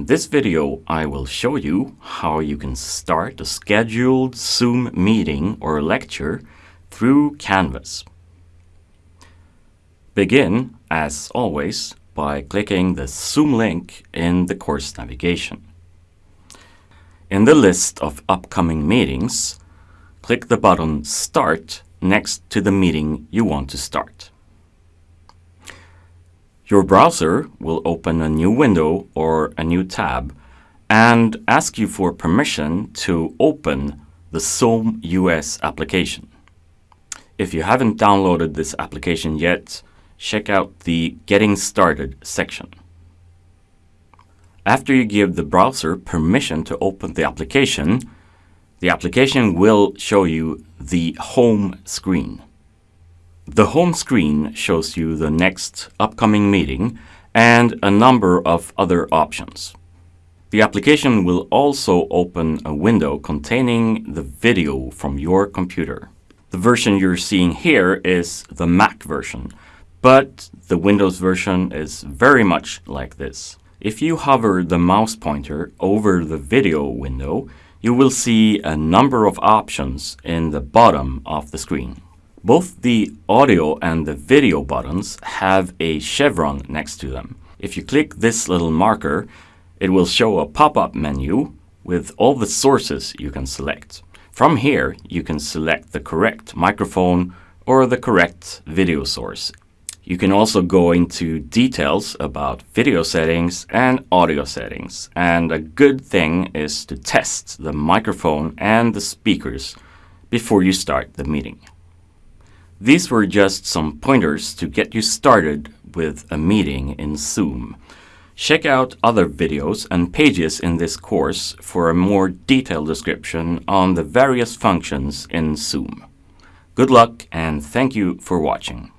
In this video, I will show you how you can start a scheduled Zoom meeting or lecture through Canvas. Begin, as always, by clicking the Zoom link in the course navigation. In the list of upcoming meetings, click the button Start next to the meeting you want to start. Your browser will open a new window or a new tab and ask you for permission to open the Zoom US application. If you haven't downloaded this application yet, check out the Getting Started section. After you give the browser permission to open the application, the application will show you the home screen. The home screen shows you the next upcoming meeting and a number of other options. The application will also open a window containing the video from your computer. The version you're seeing here is the Mac version, but the Windows version is very much like this. If you hover the mouse pointer over the video window, you will see a number of options in the bottom of the screen. Both the audio and the video buttons have a chevron next to them. If you click this little marker, it will show a pop-up menu with all the sources you can select. From here, you can select the correct microphone or the correct video source. You can also go into details about video settings and audio settings. And a good thing is to test the microphone and the speakers before you start the meeting. These were just some pointers to get you started with a meeting in Zoom. Check out other videos and pages in this course for a more detailed description on the various functions in Zoom. Good luck and thank you for watching.